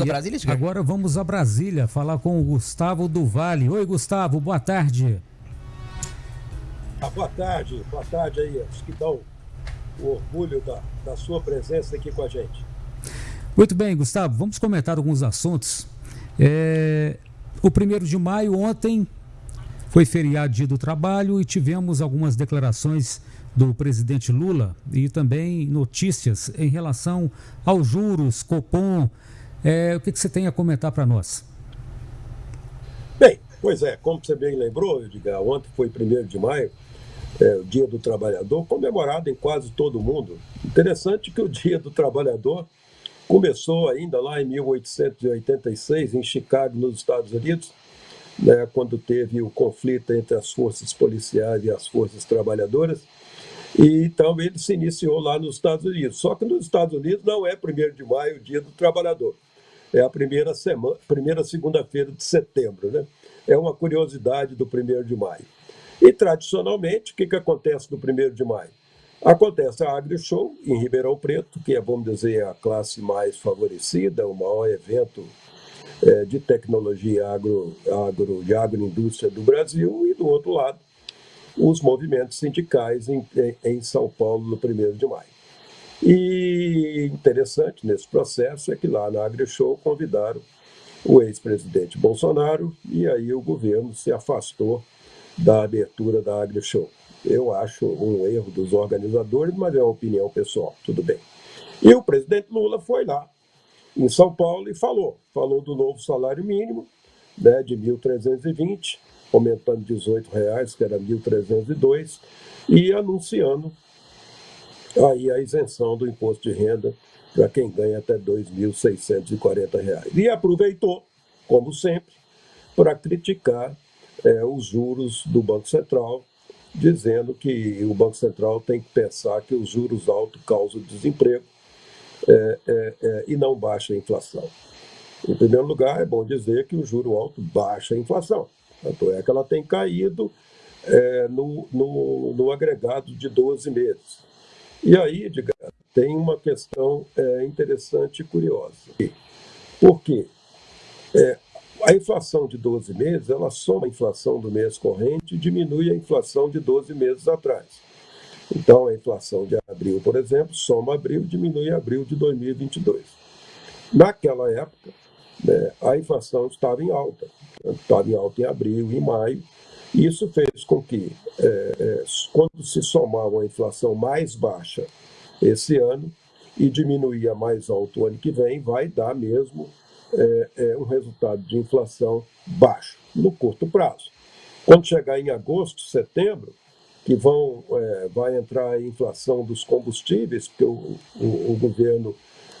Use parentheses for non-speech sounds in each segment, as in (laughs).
Vamos a Brasília, Edgar? Agora vamos a Brasília falar com o Gustavo do Vale. Oi, Gustavo, boa tarde. Ah, boa tarde, boa tarde aí, aos que dão o orgulho da, da sua presença aqui com a gente. Muito bem, Gustavo, vamos comentar alguns assuntos. É, o primeiro de maio, ontem, foi feriado dia do trabalho e tivemos algumas declarações do presidente Lula e também notícias em relação aos juros, Copom. É, o que, que você tem a comentar para nós? Bem, pois é, como você bem lembrou, Edgar, ontem foi 1 de maio, é, o Dia do Trabalhador, comemorado em quase todo o mundo. Interessante que o (laughs) Dia do Trabalhador começou ainda lá em 1886, em Chicago, nos Estados Unidos, né, quando teve o conflito entre as forças policiais e as forças trabalhadoras. E então ele se iniciou lá nos Estados Unidos. Só que nos Estados Unidos não é 1 de maio o dia do trabalhador. É a primeira semana, primeira segunda-feira de setembro, né? É uma curiosidade do 1 de maio. E tradicionalmente, o que, que acontece no 1 de maio? Acontece a AgriShow em Ribeirão Preto, que é, vamos dizer, a classe mais favorecida, o maior evento é, de tecnologia agro, agro, de agroindústria do Brasil, e do outro lado, os movimentos sindicais em, em São Paulo no 1 de maio. E interessante nesse processo é que lá na AgriShow convidaram o ex-presidente Bolsonaro e aí o governo se afastou da abertura da AgriShow. Eu acho um erro dos organizadores, mas é uma opinião pessoal, tudo bem. E o presidente Lula foi lá em São Paulo e falou, falou do novo salário mínimo, né, de 1.320, aumentando 18 reais, que era 1.302, e anunciando aí a isenção do imposto de renda para quem ganha até R$ 2.640. E aproveitou, como sempre, para criticar é, os juros do Banco Central, dizendo que o Banco Central tem que pensar que os juros altos causam desemprego é, é, é, e não baixa a inflação. Em primeiro lugar, é bom dizer que o juro alto baixa a inflação. Tanto é que ela tem caído é, no, no, no, agregado de 12 meses. E aí, Edgar, tem uma questão é, interessante e curiosa. Por quê? É, a inflação de 12 meses, ela soma a inflação do mês corrente e diminui a inflação de 12 meses atrás. Então, a inflação de abril, por exemplo, soma abril e diminui abril de 2022. Naquela época, né, a inflação estava em alta, estava em alta em abril e maio, isso fez com que, é, é, quando se somava a inflação mais baixa esse ano e diminuía mais alto o ano que vem, vai dar mesmo é, é, um resultado de inflação baixo, no curto prazo. Quando chegar em agosto, setembro, que vão, é, vai entrar a inflação dos combustíveis, porque o, o, o governo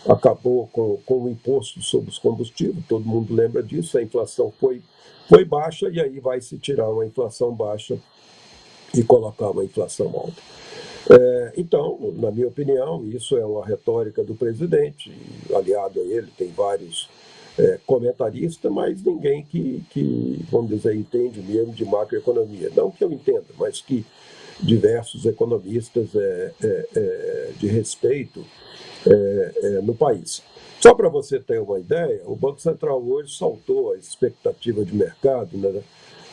acabou com, com o imposto sobre os combustíveis, todo mundo lembra disso, a inflação foi, foi baixa e aí vai se tirar uma inflação baixa e colocar uma inflação alta. É, então, na minha opinião, isso é uma retórica do presidente, aliado a ele, tem vários é, comentaristas, mas ninguém que, que, vamos dizer, entende mesmo de macroeconomia. Não que eu entenda, mas que diversos economistas é, é, é de respeito é, é, no país. Só para você ter uma ideia, o Banco Central hoje saltou a expectativa de mercado né,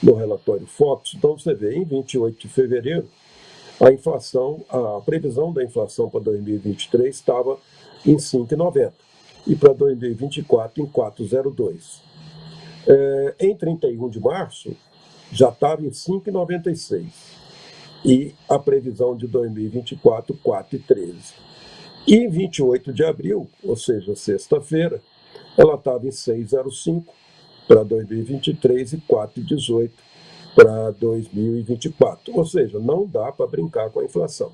no relatório Fox. Então você vê, em 28 de fevereiro, a inflação, a previsão da inflação para 2023 estava em 5,90 e para 2024 em 4,02. É, em 31 de março, já estava em 5,96 e a previsão de 2024, 4,13. E em 28 de abril, ou seja, sexta-feira, ela estava em 6,05 para 2023 e 4,18 para 2024. Ou seja, não dá para brincar com a inflação.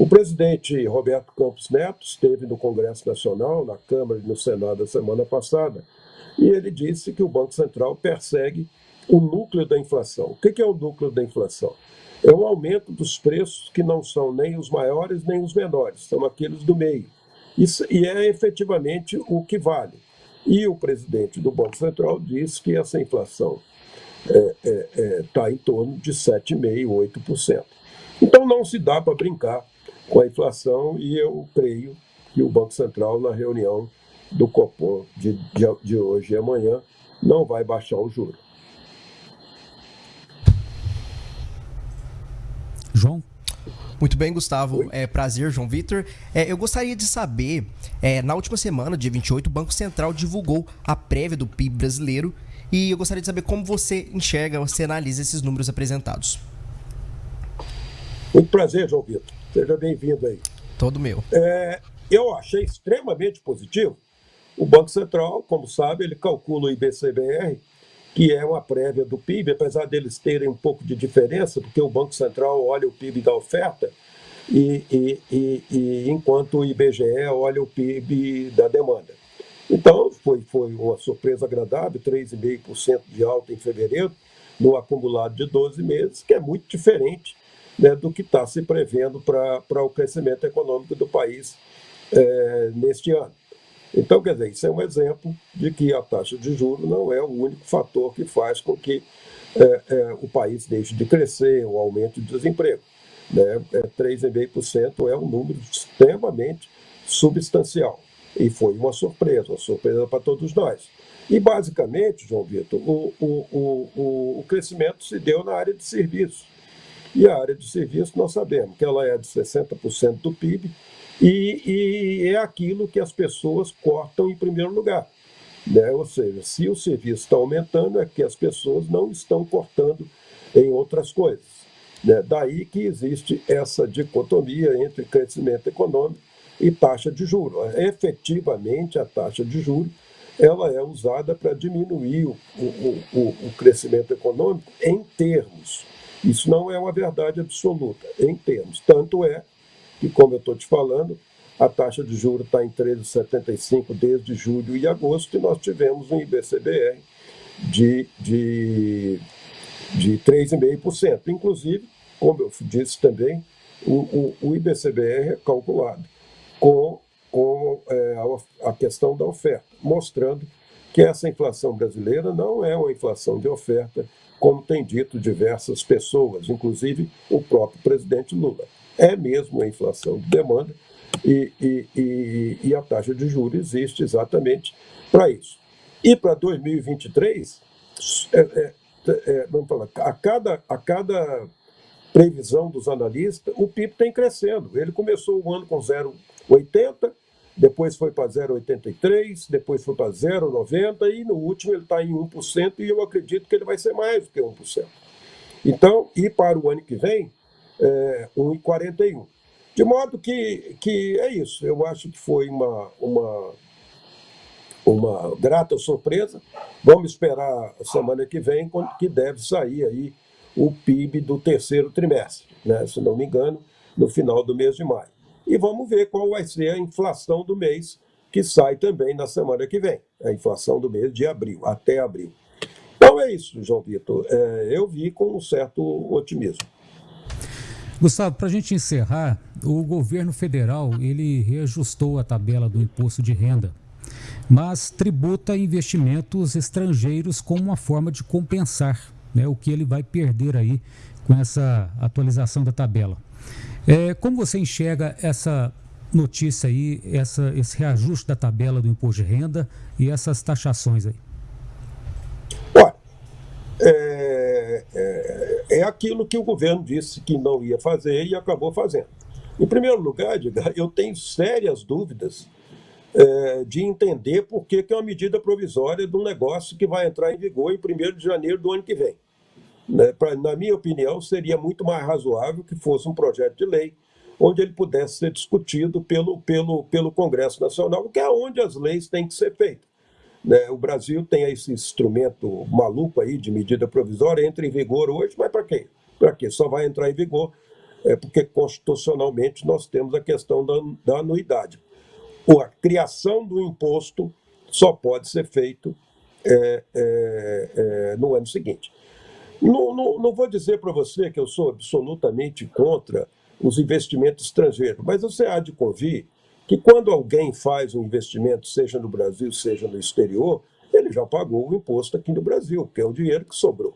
O presidente Roberto Campos Neto esteve no Congresso Nacional, na Câmara e no Senado a semana passada, e ele disse que o Banco Central persegue o núcleo da inflação. O que é o núcleo da inflação? é um aumento dos preços que não são nem os maiores nem os menores, são aqueles do meio. Isso, e é efetivamente o que vale. E o presidente do Banco Central diz que essa inflação está é, é, é, tá em torno de 7,5%, 8%. Então não se dá para brincar com a inflação e eu creio que o Banco Central, na reunião do Copom de, de, de hoje e amanhã não vai baixar o juro. João? Muito bem, Gustavo. É prazer, João Vitor. É, eu gostaria de saber, é, na última semana, dia 28, o Banco Central divulgou a prévia do PIB brasileiro e eu gostaria de saber como você enxerga, você analisa esses números apresentados. Muito prazer, João Vitor. Seja bem-vindo aí. Todo meu. É, eu achei extremamente positivo. O Banco Central, como sabe, ele calcula o IBCBR, que é uma prévia do PIB, apesar deles terem um pouco de diferença, porque o Banco Central olha o PIB da oferta, e, e, e, e enquanto o IBGE olha o PIB da demanda. Então, foi, foi uma surpresa agradável, 3,5% de alta em fevereiro, no acumulado de 12 meses, que é muito diferente né, do que está se prevendo para o crescimento econômico do país é, neste ano. Então, quer dizer, isso é um exemplo de que a taxa de juros não é o único fator que faz com que é, é, o país deixe de crescer, o aumento do desemprego. Né? É, 3,5% é um número extremamente substancial. E foi uma surpresa, uma surpresa para todos nós. E, basicamente, João Vitor, o, o, o, o crescimento se deu na área de serviços. E a área de serviços, nós sabemos que ela é de 60% do PIB, e, e, é aquilo que as pessoas cortam em primeiro lugar. Né? Ou seja, se o serviço está aumentando, é que as pessoas não estão cortando em outras coisas. Né? Daí que existe essa dicotomia entre crescimento econômico e taxa de juros. Efetivamente, a taxa de juros ela é usada para diminuir o, o, o, o crescimento econômico em termos. Isso não é uma verdade absoluta, em termos. Tanto é que, como eu estou te falando, a taxa de juros está em 13,75 desde julho e agosto, e nós tivemos um IBCBR de, de, de 3,5%. Inclusive, como eu disse também, o, o, o IBCBR é calculado com, com é, a, a questão da oferta, mostrando que essa inflação brasileira não é uma inflação de oferta, como tem dito diversas pessoas, inclusive o próprio presidente Lula é mesmo a inflação de demanda e, e, e, e a taxa de juros existe exatamente para isso. E para 2023, é, é, é, vamos falar, a cada, a cada previsão dos analistas, o PIB tem crescendo. Ele começou o ano com 0,80, depois foi para 0,83, depois foi para 0,90 e no último ele está em 1% e eu acredito que ele vai ser mais do que 1%. Então, e para o ano que vem, é, 1,41. De modo que, que é isso. Eu acho que foi uma, uma, uma grata surpresa. Vamos esperar a semana que vem, quando que deve sair aí o PIB do terceiro trimestre, né? se não me engano, no final do mês de maio. E vamos ver qual vai ser a inflação do mês, que sai também na semana que vem, a inflação do mês de abril, até abril. Então é isso, João Vitor. É, eu vi com um certo otimismo. Gustavo, para a gente encerrar, o governo federal ele reajustou a tabela do imposto de renda, mas tributa investimentos estrangeiros como uma forma de compensar né, o que ele vai perder aí com essa atualização da tabela. É, como você enxerga essa notícia aí, essa, esse reajuste da tabela do imposto de renda e essas taxações aí? Olha, é, é é aquilo que o governo disse que não ia fazer e acabou fazendo. Em primeiro lugar, eu tenho sérias dúvidas é, de entender por que, que é uma medida provisória de um negócio que vai entrar em vigor em 1 de janeiro do ano que vem. Né? Pra, na minha opinião, seria muito mais razoável que fosse um projeto de lei onde ele pudesse ser discutido pelo, pelo, pelo Congresso Nacional, que é onde as leis têm que ser feitas. Né? O Brasil tem esse instrumento maluco aí de medida provisória, entra em vigor hoje, mas para quê? Para quê? Só vai entrar em vigor é, porque constitucionalmente nós temos a questão da, da anuidade. a criação do imposto só pode ser feito é, é, é no ano seguinte. Não, não, não vou dizer para você que eu sou absolutamente contra os investimentos estrangeiros, mas você há de convir que quando alguém faz um investimento, seja no Brasil, seja no exterior, ele já pagou o imposto aqui no Brasil, que é o dinheiro que sobrou.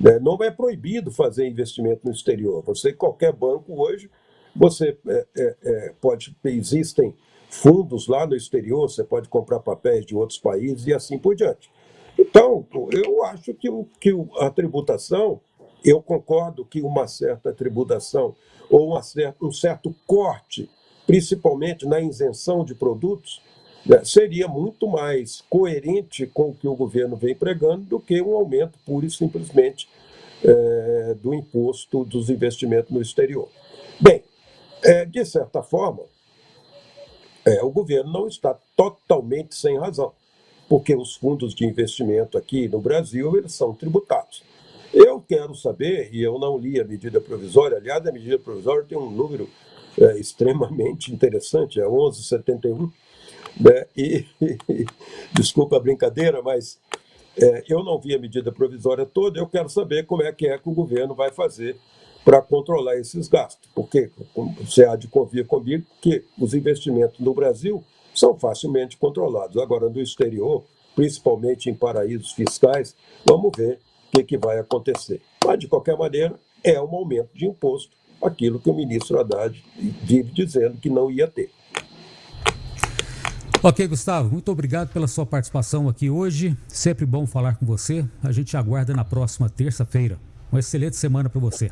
Né? Não é proibido fazer investimento no exterior. Você, qualquer banco hoje, você é, é, é, pode, existem fundos lá no exterior, você pode comprar papéis de outros países e assim por diante. Então, eu acho que, que a tributação, eu concordo que uma certa tributação ou uma certa, um certo corte, principalmente na isenção de produtos, né, seria muito mais coerente com o que o governo vem pregando do que um aumento pura e simplesmente é, do imposto dos investimentos no exterior. Bem, é, de certa forma, é, o governo não está totalmente sem razão, porque os fundos de investimento aqui no Brasil eles são tributados. Eu quero saber, e eu não li a medida provisória, aliás, a medida provisória tem um número é, extremamente interessante, é 1171, né? e, e (laughs) desculpa a brincadeira, mas é, eu não vi a medida provisória toda, eu quero saber como é que é que o governo vai fazer para controlar esses gastos, porque você há de convir comigo que os investimentos no Brasil são facilmente controlados. Agora, no exterior, principalmente em paraísos fiscais, vamos ver o que, que vai acontecer. Mas, de qualquer maneira, é um aumento de imposto, aquilo que o ministro Haddad vive dizendo que não ia ter. Ok, Gustavo, muito obrigado pela sua participação aqui hoje. Sempre bom falar com você. A gente aguarda na próxima terça-feira. Uma excelente semana para você.